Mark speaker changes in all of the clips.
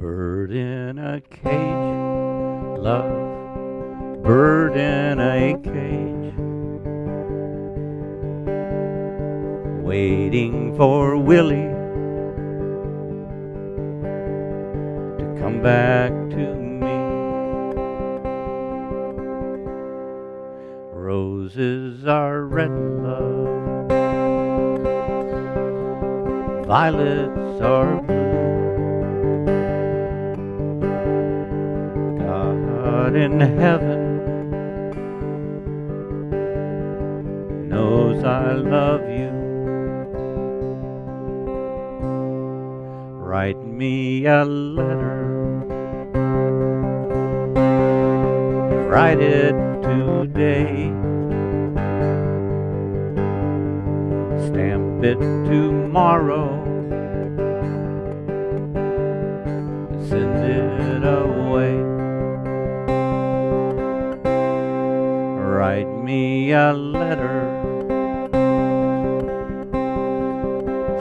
Speaker 1: Bird in a cage, love, bird in a cage. Waiting for Willie to come back to me. Roses are red, love, violets are blue. God in heaven knows I love you. Write me a letter. Write it today. Stamp it tomorrow. Write me a letter.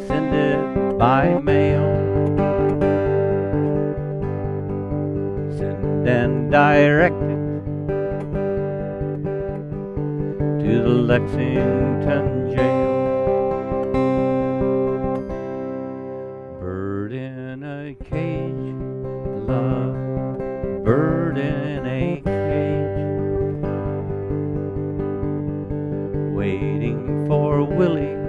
Speaker 1: Send it by mail. Send and direct it to the Lexington jail. Bird in a cage, love, bird in a waiting for Willie